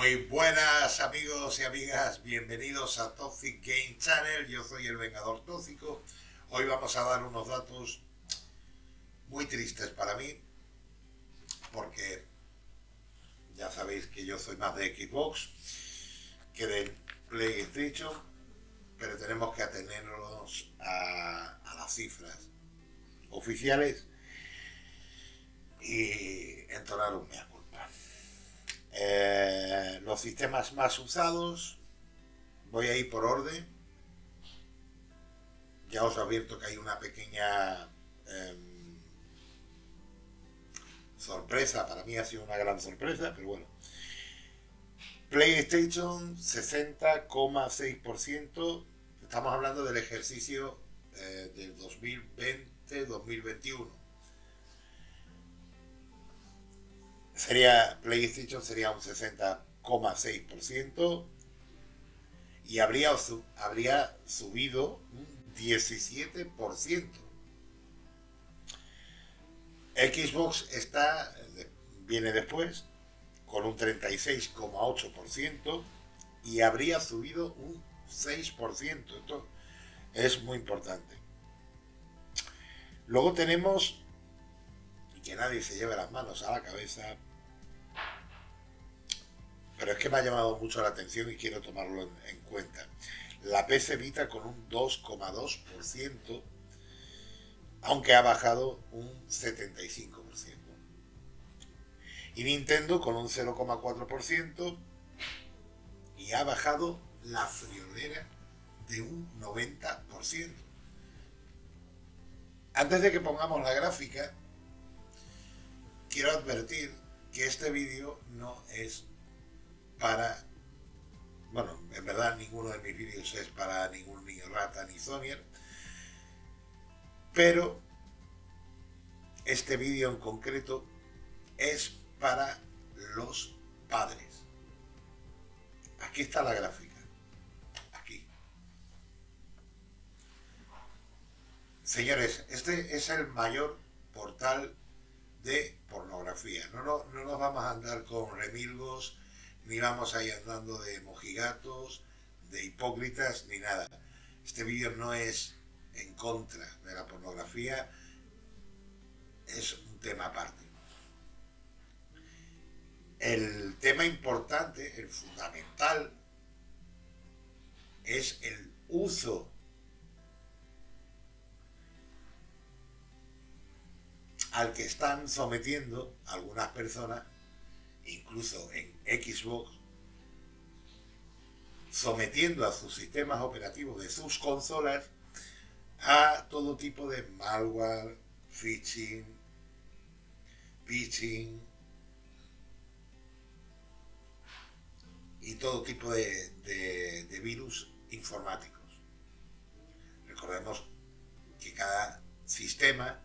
Muy buenas amigos y amigas, bienvenidos a Toxic Game Channel, yo soy el Vengador Tóxico. Hoy vamos a dar unos datos muy tristes para mí, porque ya sabéis que yo soy más de Xbox que de PlayStation, pero tenemos que atenernos a, las cifras oficiales y entonar un mea. Eh, los sistemas más usados, voy a ir por orden. Ya os advierto que hay una pequeña em, sorpresa, para mí ha sido una gran sorpresa, pero bueno. PlayStation 60,6%, estamos hablando del ejercicio eh, del 2020-2021. Sería, PlayStation sería un 60,6% y habría, habría subido un 17%. Xbox está, viene después, con un 36,8% y habría subido un 6%. Esto es muy importante. Luego tenemos, y que nadie se lleve las manos a la cabeza, pero es que me ha llamado mucho la atención y quiero tomarlo en, cuenta. La PC Vita con un 2,2%, aunque ha bajado un 75%. Y Nintendo con un 0,4% y ha bajado la friolera de un 90%. Antes de que pongamos la gráfica, quiero advertir que este vídeo no es para... Bueno, en verdad ninguno de mis vídeos es para ningún niño rata ni Sonier, pero este vídeo en concreto es para los padres. Aquí está la gráfica. Aquí. Señores, este es el mayor portal de pornografía. No, no, no nos vamos a andar con remilgos, ni vamos a ir andando de mojigatos, de hipócritas, ni nada. Este vídeo no es en contra de la pornografía, es un tema aparte. El tema importante, el fundamental, es el uso al que están sometiendo algunas personas, incluso en Xbox, sometiendo a sus sistemas operativos de sus consolas a todo tipo de malware, phishing, pitching, y todo tipo de, virus informáticos. Recordemos que cada sistema,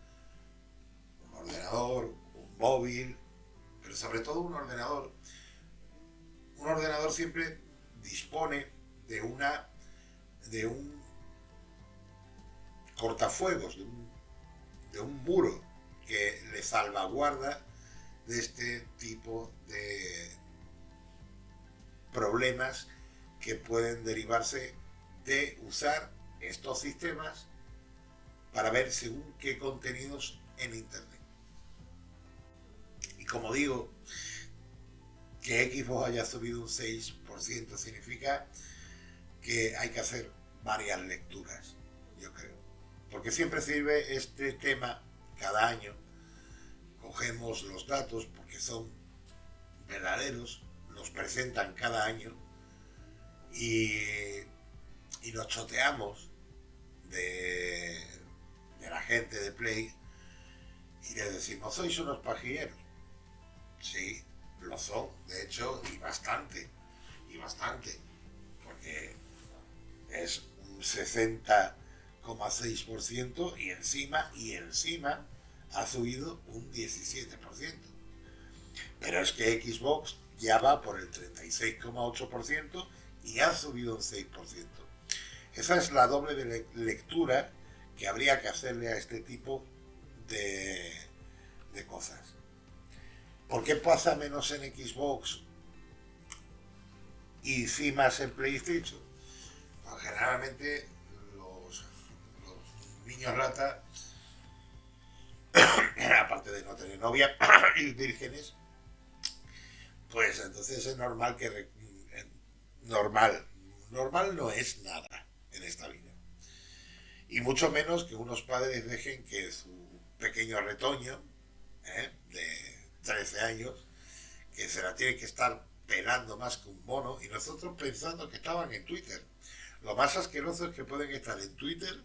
un ordenador, un móvil, sobre todo un ordenador, un ordenador siempre dispone de una de un cortafuegos, de un, de un muro que le salvaguarda de este tipo de, problemas que pueden derivarse de usar estos sistemas para ver según qué contenidos en Internet. Como digo, que Xbox haya subido un 6% significa que hay que hacer varias lecturas, yo creo. Porque siempre sirve este tema cada año. Cogemos los datos porque son verdaderos nos presentan cada año y, y nos choteamos de, la gente de Play y les decimos, sois unos pajilleros. Sí, lo son, de hecho, y bastante, y bastante, porque es un 60,6% y encima, y encima ha subido un 17%. Pero es que Xbox ya va por el 36,8% y ha subido un 6%. Esa es la doble lectura que habría que hacerle a este tipo de, de cosas. ¿Por qué pasa menos en Xbox? y sí más en PlayStation. Pues generalmente los, niños rata, aparte de no tener novia y vírgenes, pues entonces es normal que... Normal. Normal no es nada en esta vida. Y mucho menos que unos padres dejen que su pequeño retoño, ¿eh? de 13 años, que se la tiene que estar pelando más que un mono, y nosotros pensando que estaban en Twitter. Lo más asqueroso es que pueden estar en Twitter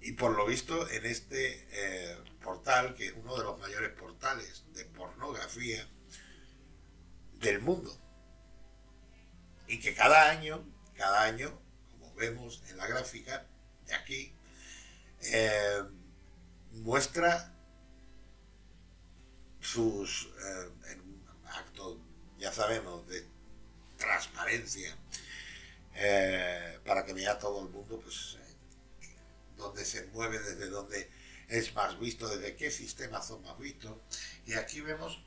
y por lo visto en este eh, portal, que es uno de los mayores portales de pornografía del mundo. Y que cada año, cada año, como vemos en la gráfica de aquí, eh, muestra sus, eh, ya sabemos, de transparencia, eh, para que vea todo el mundo, pues, dónde se mueve, desde dónde es más visto, desde qué sistemas son más vistos. Y aquí vemos,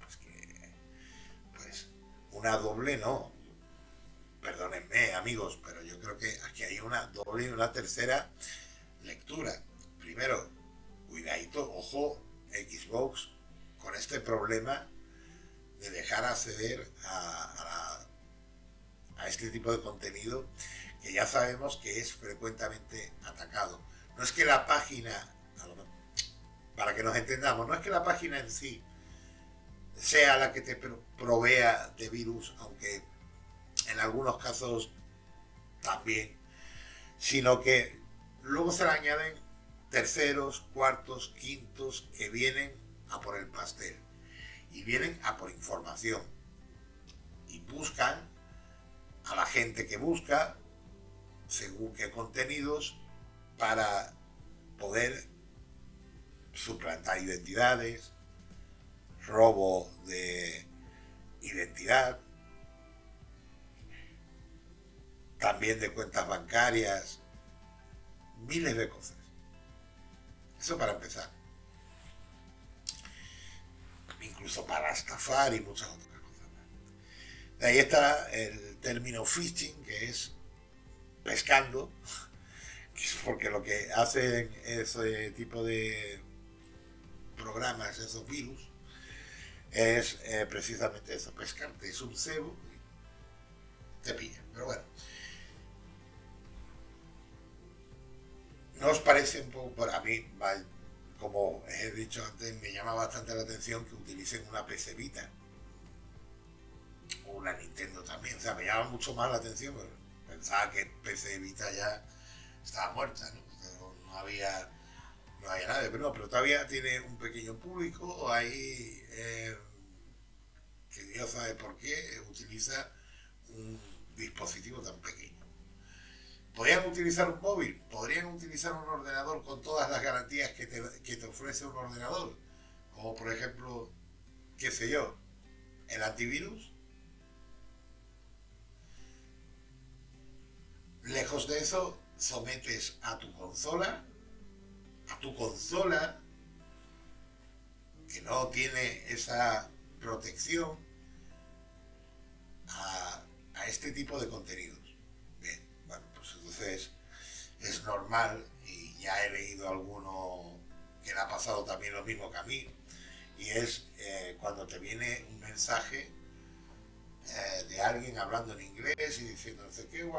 pues que, pues, una doble no, perdónenme amigos, pero yo creo que aquí hay una doble y una tercera lectura. Primero, cuidadito, ojo, Xbox, con este problema de dejar acceder a, a, este tipo de contenido que ya sabemos que es frecuentemente atacado. No es que la página, para que nos entendamos, no es que la página en sí sea la que te provea de virus, aunque en algunos casos también, sino que luego se le añaden terceros, cuartos, quintos que vienen a por el pastel y vienen a por información y buscan a la gente que busca según qué contenidos para poder suplantar identidades, robo de identidad, también de cuentas bancarias, miles de cosas. Eso para empezar. Incluso para estafar y muchas otras cosas De ahí está el término phishing, que es pescando, porque lo que hacen ese tipo de programas, esos virus, es eh, precisamente eso, pescarte. Es un cebo te pilla. Pero bueno. ¿No os parece un poco, a mí, como he dicho antes, me llama bastante la atención que utilicen una PC Vita? O una Nintendo también, o sea, me llama mucho más la atención, pensaba que PC Vita ya estaba muerta, ¿no? No había, no había nada, pero no, pero todavía tiene un pequeño público ahí eh, que Dios sabe por qué utiliza un dispositivo tan pequeño. ¿Podrían utilizar un móvil? ¿Podrían utilizar un ordenador con todas las garantías que te, ofrece un ordenador? Como por ejemplo, qué sé yo, el antivirus. Lejos de eso, sometes a tu consola, a tu consola, que no tiene esa protección, a, este tipo de contenido es normal, y ya he leído alguno que le ha pasado también lo mismo que a mí, y es eh, cuando te viene un mensaje eh, de alguien hablando en inglés y diciendo, no qué,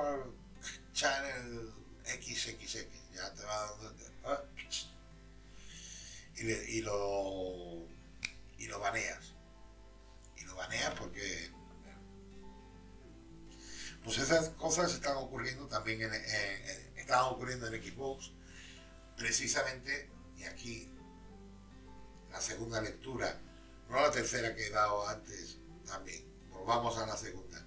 channel XXX, ya te va dando... Y, lo, también en, están ocurriendo en Xbox, precisamente, y aquí la segunda lectura, no la tercera que he dado antes también, volvamos a la segunda.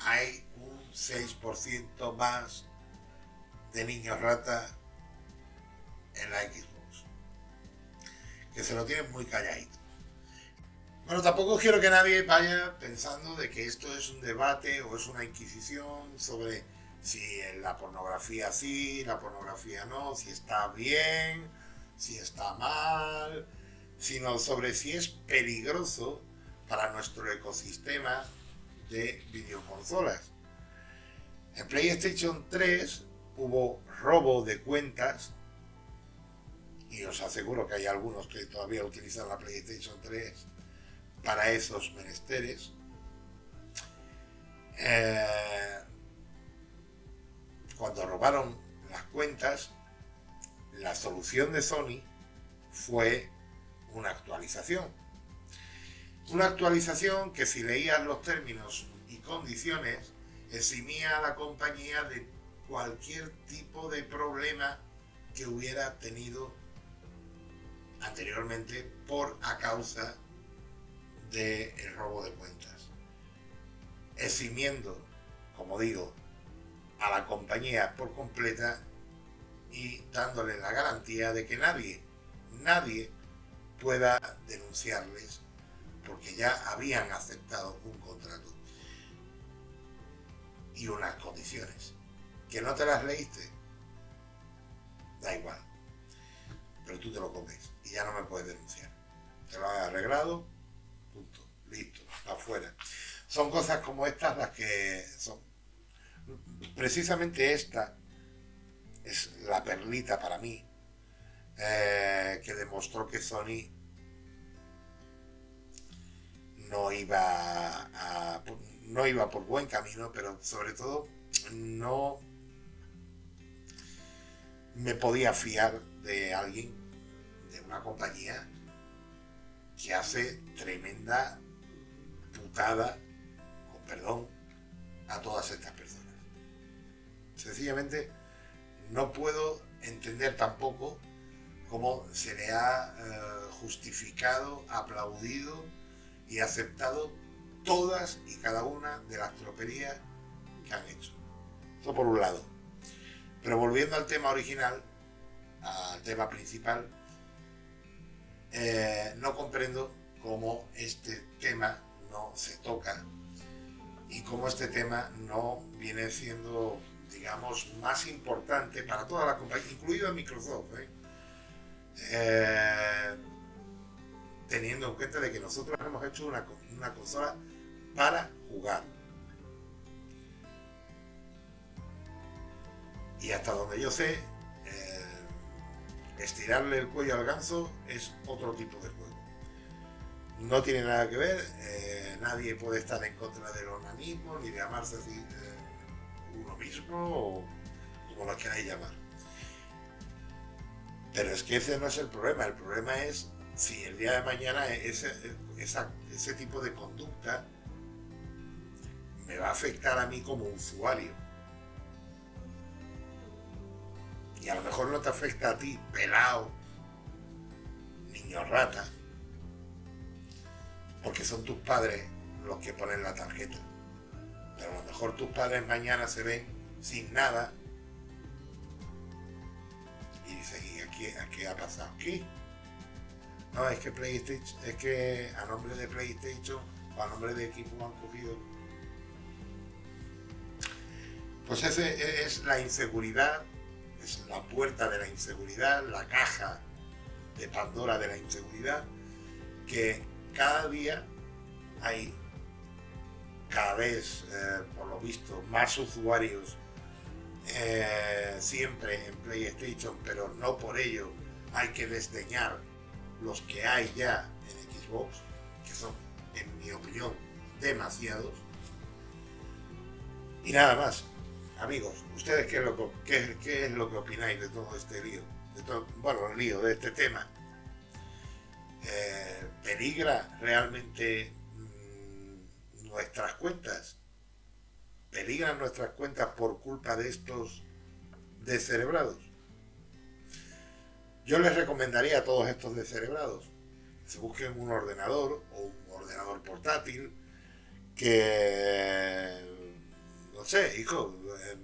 Hay un 6% más de niños rata en la Xbox, que se lo tienen muy calladito. Bueno, tampoco quiero que nadie vaya pensando de que esto es un debate o es una inquisición sobre si la pornografía sí, la pornografía no, si está bien, si está mal, sino sobre si es peligroso para nuestro ecosistema de videoconsolas. En PlayStation 3 hubo robo de cuentas y os aseguro que hay algunos que todavía utilizan la PlayStation 3 para esos menesteres. Eh, cuando robaron las cuentas, la solución de Sony fue una actualización. Una actualización que si leías los términos y condiciones, eximía a la compañía de cualquier tipo de problema que hubiera tenido anteriormente por a causa del robo de cuentas. Eximiendo, como digo, a la compañía por completa y dándole la garantía de que nadie, nadie pueda denunciarles porque ya habían aceptado un contrato y unas condiciones. Que no te las leíste da igual pero tú te lo comes y ya no me puedes denunciar. Te lo has arreglado punto, listo, afuera. Son cosas como estas las que son precisamente esta es la perlita para mí eh, que demostró que Sony no iba no iba por buen camino, pero sobre todo no me podía fiar de alguien, de una compañía que hace tremenda putada, con perdón, a todas estas personas. Sencillamente no puedo entender tampoco cómo se le ha eh, justificado, aplaudido y aceptado todas y cada una de las troperías que han hecho. Eso por un lado. Pero volviendo al tema original, al tema principal, eh, no comprendo cómo este tema no se toca y cómo este tema no viene siendo, digamos, más importante para toda la compañía, incluido Microsoft. ¿eh? Eh, teniendo en cuenta de que nosotros hemos hecho una, consola para jugar. Y hasta donde yo sé, eh, estirarle el cuello al ganso es otro tipo de juego. No tiene nada que ver, nadie puede estar en contra del organismo, ni de amarse así uno mismo, o como lo queráis llamar. Pero es que ese no es el problema, el problema es si el día de mañana ese, ese tipo de conducta me va a afectar a mí como usuario. Y a lo mejor no te afecta a ti, pelado, niño rata, porque son tus padres los que ponen la tarjeta. Pero a lo mejor tus padres mañana se ven sin nada y dicen, ¿y aquí, qué ha pasado aquí? No, es que PlayStation, es que a nombre de PlayStation o a nombre de equipo han cogido. Pues ese es la inseguridad, es la puerta de la inseguridad, la caja de Pandora de la inseguridad, que cada día hay cada vez, eh, por lo visto, más usuarios eh, siempre en PlayStation, pero no por ello hay que desdeñar los que hay ya en Xbox, que son, en mi opinión, demasiados. Y nada más, amigos, ¿ustedes qué es lo que, qué, es lo que opináis de todo este lío? De todo, bueno, el lío de este tema. Eh, ¿Peligra realmente nuestras cuentas? ¿Peligran nuestras cuentas por culpa de estos descerebrados? Yo les recomendaría a todos estos descerebrados que se busquen un ordenador o un ordenador portátil que, no sé, hijo, em,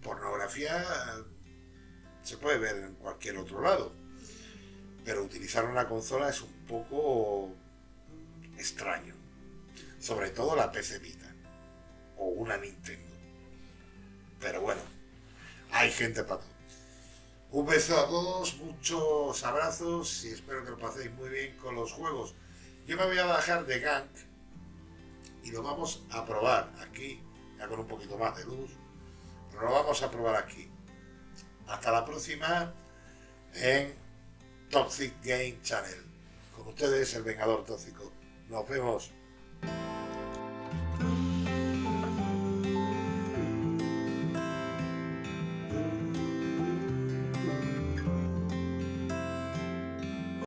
pornografía se puede ver en cualquier otro lado, pero utilizar una consola es un poco extraño, sobre todo la PC Vita o una Nintendo. Pero bueno, hay gente para todo. Un beso a todos, muchos abrazos y espero que lo paséis muy bien con los juegos Yo me voy a bajar de Gank y lo vamos a probar aquí, ya con un poquito más de luz. Pero lo vamos a probar aquí. Hasta la próxima en Toxic Game Channel. Con ustedes, el Vengador Tóxico. Nos vemos. Bye.